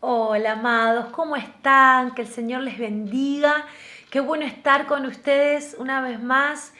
Hola amados, ¿cómo están? Que el Señor les bendiga. Qué bueno estar con ustedes una vez más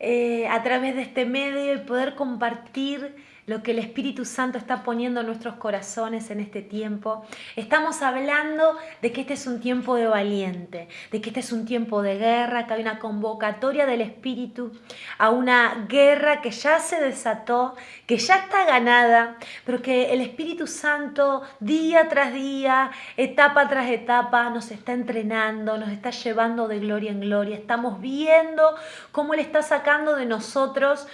eh, a través de este medio y poder compartir lo que el Espíritu Santo está poniendo en nuestros corazones en este tiempo. Estamos hablando de que este es un tiempo de valiente, de que este es un tiempo de guerra, que hay una convocatoria del Espíritu a una guerra que ya se desató, que ya está ganada, pero que el Espíritu Santo día tras día, etapa tras etapa, nos está entrenando, nos está llevando de gloria en gloria. Estamos viendo cómo Él está sacando de nosotros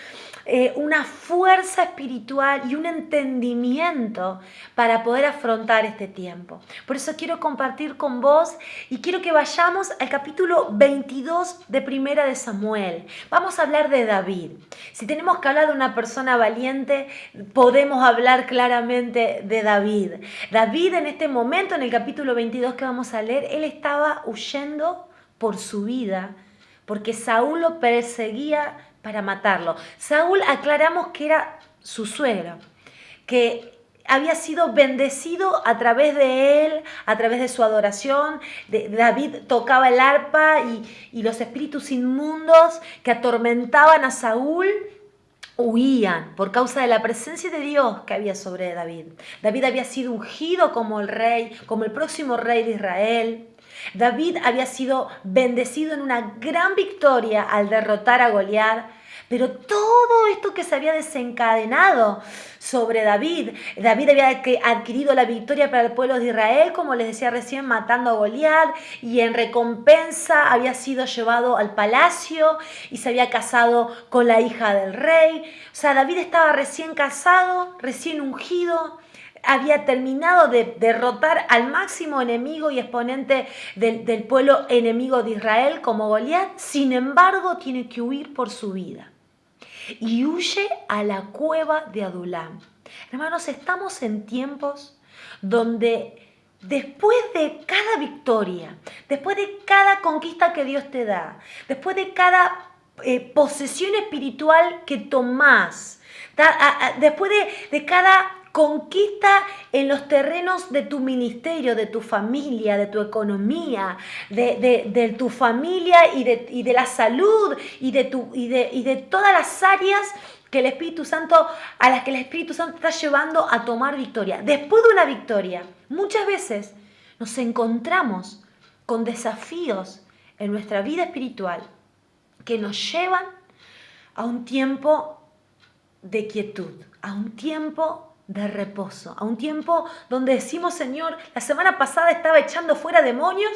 eh, una fuerza espiritual y un entendimiento para poder afrontar este tiempo. Por eso quiero compartir con vos y quiero que vayamos al capítulo 22 de Primera de Samuel. Vamos a hablar de David. Si tenemos que hablar de una persona valiente, podemos hablar claramente de David. David en este momento, en el capítulo 22 que vamos a leer, él estaba huyendo por su vida porque Saúl lo perseguía para matarlo. Saúl aclaramos que era su suegro, que había sido bendecido a través de él, a través de su adoración. David tocaba el arpa y, y los espíritus inmundos que atormentaban a Saúl huían por causa de la presencia de Dios que había sobre David. David había sido ungido como el rey, como el próximo rey de Israel. David había sido bendecido en una gran victoria al derrotar a Goliat, pero todo esto que se había desencadenado sobre David, David había adquirido la victoria para el pueblo de Israel, como les decía recién, matando a Goliat, y en recompensa había sido llevado al palacio y se había casado con la hija del rey. O sea, David estaba recién casado, recién ungido, había terminado de derrotar al máximo enemigo y exponente del, pueblo enemigo de Israel como Goliat, sin embargo tiene que huir por su vida. Y huye a la cueva de Adulam. Hermanos, estamos en tiempos donde después de cada victoria, después de cada conquista que Dios te da, después de cada eh, posesión espiritual que tomás, después de, de cada Conquista en los terrenos de tu ministerio, de tu familia, de tu economía, de, tu familia y de, y de, la salud y de, tu, y, y de todas las áreas que el Espíritu Santo, a las que el Espíritu Santo está llevando a tomar victoria. Después de una victoria, muchas veces nos encontramos con desafíos en nuestra vida espiritual que nos llevan a un tiempo de quietud, a un tiempo de reposo, a un tiempo donde decimos, Señor, la semana pasada estaba echando fuera demonios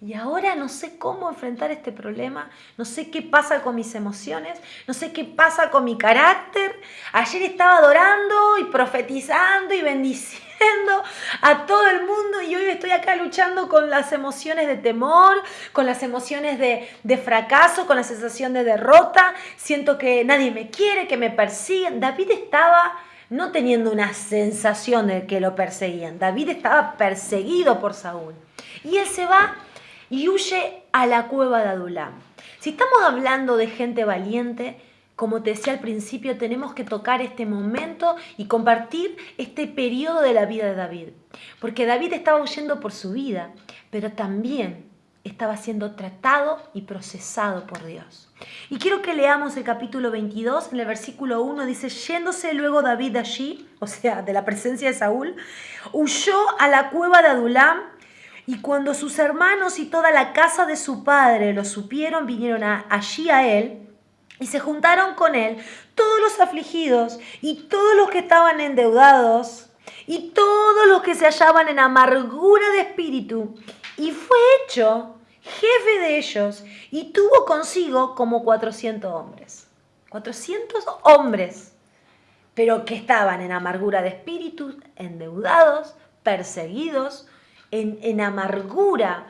y ahora no sé cómo enfrentar este problema, no sé qué pasa con mis emociones, no sé qué pasa con mi carácter. Ayer estaba adorando y profetizando y bendiciendo a todo el mundo y hoy estoy acá luchando con las emociones de temor, con las emociones de, de fracaso, con la sensación de derrota. Siento que nadie me quiere, que me persiguen. David estaba no teniendo una sensación de que lo perseguían. David estaba perseguido por Saúl. Y él se va y huye a la cueva de Adulam. Si estamos hablando de gente valiente, como te decía al principio, tenemos que tocar este momento y compartir este periodo de la vida de David. Porque David estaba huyendo por su vida, pero también estaba siendo tratado y procesado por Dios. Y quiero que leamos el capítulo 22, en el versículo 1 dice, yéndose luego David allí, o sea, de la presencia de Saúl, huyó a la cueva de Adulam y cuando sus hermanos y toda la casa de su padre lo supieron, vinieron allí a él y se juntaron con él todos los afligidos y todos los que estaban endeudados y todos los que se hallaban en amargura de espíritu. Y fue hecho jefe de ellos, y tuvo consigo como 400 hombres. 400 hombres, pero que estaban en amargura de espíritu, endeudados, perseguidos, en, en amargura,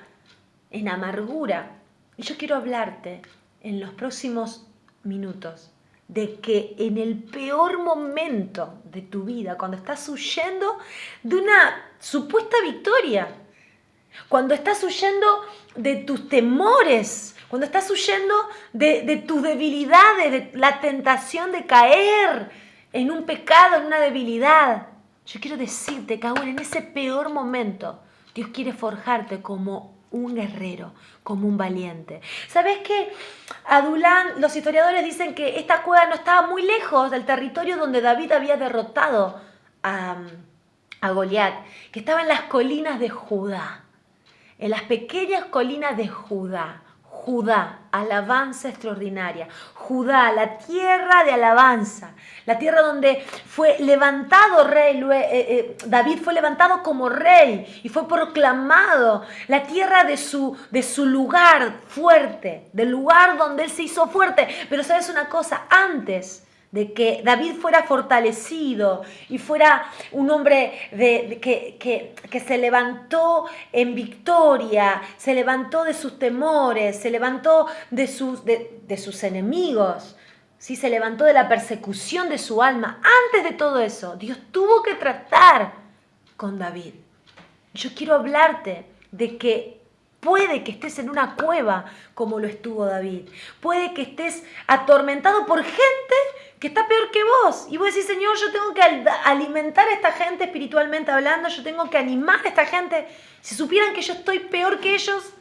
en amargura. Y yo quiero hablarte en los próximos minutos de que en el peor momento de tu vida, cuando estás huyendo de una supuesta victoria, cuando estás huyendo de tus temores, cuando estás huyendo de, tus debilidades, de la tentación de caer en un pecado, en una debilidad. Yo quiero decirte que aún en ese peor momento, Dios quiere forjarte como un guerrero, como un valiente. ¿Sabes qué? Adulán, los historiadores dicen que esta cueva no estaba muy lejos del territorio donde David había derrotado a, a Goliat, que estaba en las colinas de Judá, en las pequeñas colinas de Judá. Judá, alabanza extraordinaria. Judá, la tierra de alabanza, la tierra donde fue levantado rey, eh, eh, David fue levantado como rey y fue proclamado, la tierra de su, de su lugar fuerte, del lugar donde él se hizo fuerte. Pero sabes una cosa, antes de que David fuera fortalecido y fuera un hombre de, que, se levantó en victoria, se levantó de sus temores, se levantó de sus, de, sus enemigos, ¿sí? se levantó de la persecución de su alma. Antes de todo eso, Dios tuvo que tratar con David. Yo quiero hablarte de que Puede que estés en una cueva como lo estuvo David. Puede que estés atormentado por gente que está peor que vos. Y vos decís, Señor, yo tengo que alimentar a esta gente espiritualmente hablando, yo tengo que animar a esta gente. Si supieran que yo estoy peor que ellos,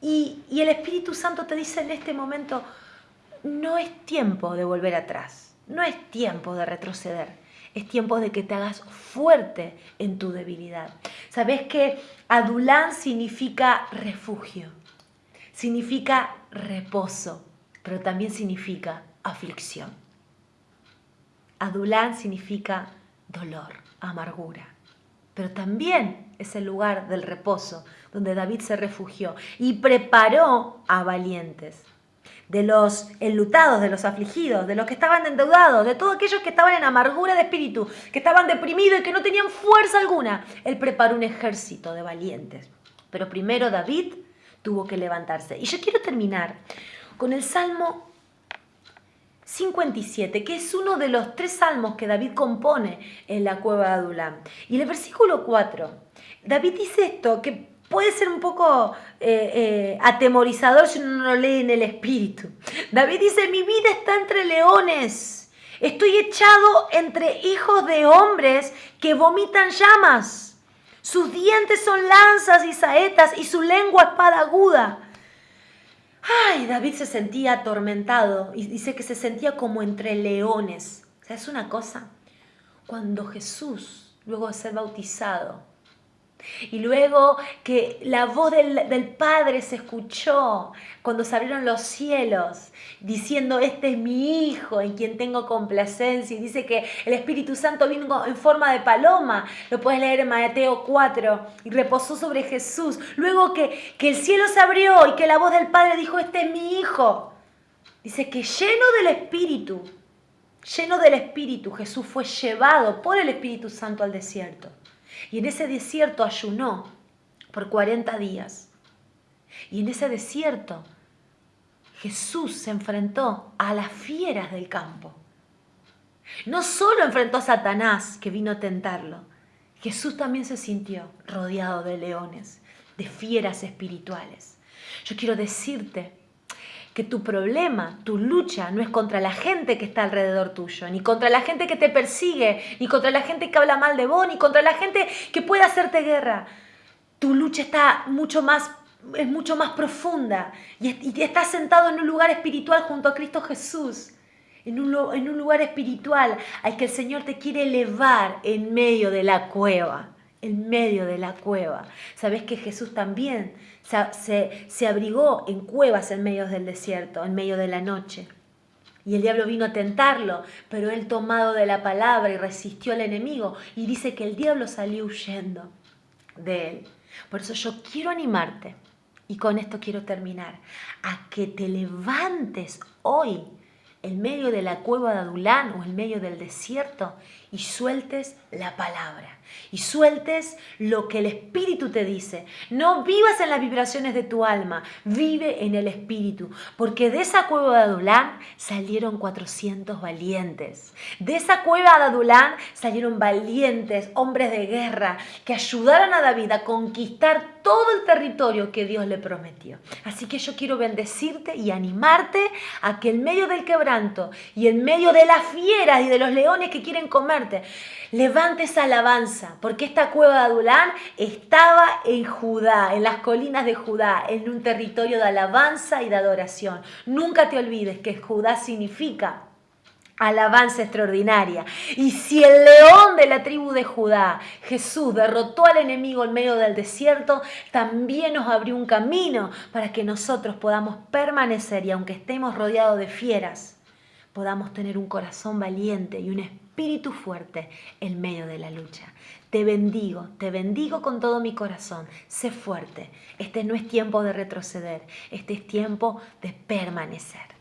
y, y el Espíritu Santo te dice en este momento, no es tiempo de volver atrás, no es tiempo de retroceder, es tiempo de que te hagas fuerte en tu debilidad. ¿Sabes que Adulán significa refugio, significa reposo, pero también significa aflicción? Adulán significa dolor, amargura, pero también es el lugar del reposo donde David se refugió y preparó a valientes, de los enlutados, de los afligidos, de los que estaban endeudados, de todos aquellos que estaban en amargura de espíritu, que estaban deprimidos y que no tenían fuerza alguna. Él preparó un ejército de valientes. Pero primero David tuvo que levantarse. Y yo quiero terminar con el Salmo 57, que es uno de los tres salmos que David compone en la cueva de Adulam. Y el versículo 4, David dice esto, que puede ser un poco eh, eh, atemorizador si uno no lo lee en el espíritu. David dice, mi vida está entre leones, estoy echado entre hijos de hombres que vomitan llamas. Sus dientes son lanzas y saetas y su lengua espada aguda. Ay, David se sentía atormentado y dice que se sentía como entre leones. O sea, es una cosa. Cuando Jesús, luego de ser bautizado, y luego que la voz del, Padre se escuchó cuando se abrieron los cielos, diciendo, este es mi Hijo en quien tengo complacencia. Y dice que el Espíritu Santo vino en forma de paloma, lo puedes leer en Mateo 4, y reposó sobre Jesús. Luego que, que el cielo se abrió y que la voz del Padre dijo, este es mi Hijo. Dice que lleno del Espíritu, lleno del Espíritu, Jesús fue llevado por el Espíritu Santo al desierto. Y en ese desierto ayunó por 40 días. Y en ese desierto Jesús se enfrentó a las fieras del campo. No solo enfrentó a Satanás que vino a tentarlo, Jesús también se sintió rodeado de leones, de fieras espirituales. Yo quiero decirte que tu problema, tu lucha no es contra la gente que está alrededor tuyo, ni contra la gente que te persigue, ni contra la gente que habla mal de vos, ni contra la gente que puede hacerte guerra. Tu lucha está mucho más es mucho más profunda y, estás sentado en un lugar espiritual junto a Cristo Jesús, en un, en un lugar espiritual al que el Señor te quiere elevar en medio de la cueva, en medio de la cueva. Sabes que Jesús también se, abrigó en cuevas en medio del desierto, en medio de la noche. Y el diablo vino a tentarlo, pero él tomado de la palabra y resistió al enemigo. Y dice que el diablo salió huyendo de él. Por eso yo quiero animarte, y con esto quiero terminar, a que te levantes hoy en medio de la cueva de Adulán o en medio del desierto y sueltes la palabra y sueltes lo que el Espíritu te dice. No vivas en las vibraciones de tu alma, vive en el Espíritu, porque de esa cueva de Adulán salieron 400 valientes. De esa cueva de Adulán salieron valientes, hombres de guerra, que ayudaron a David a conquistar todo el territorio que Dios le prometió. Así que yo quiero bendecirte y animarte a que en medio del quebranto y en medio de las fieras y de los leones que quieren comerte, levantes alabanza porque esta cueva de Adulán estaba en Judá, en las colinas de Judá, en un territorio de alabanza y de adoración. Nunca te olvides que Judá significa alabanza extraordinaria. Y si el león de la tribu de Judá, Jesús, derrotó al enemigo en medio del desierto, también nos abrió un camino para que nosotros podamos permanecer y aunque estemos rodeados de fieras, podamos tener un corazón valiente y un espíritu fuerte en medio de la lucha. Te bendigo, te bendigo con todo mi corazón. Sé fuerte. Este no es tiempo de retroceder, este es tiempo de permanecer.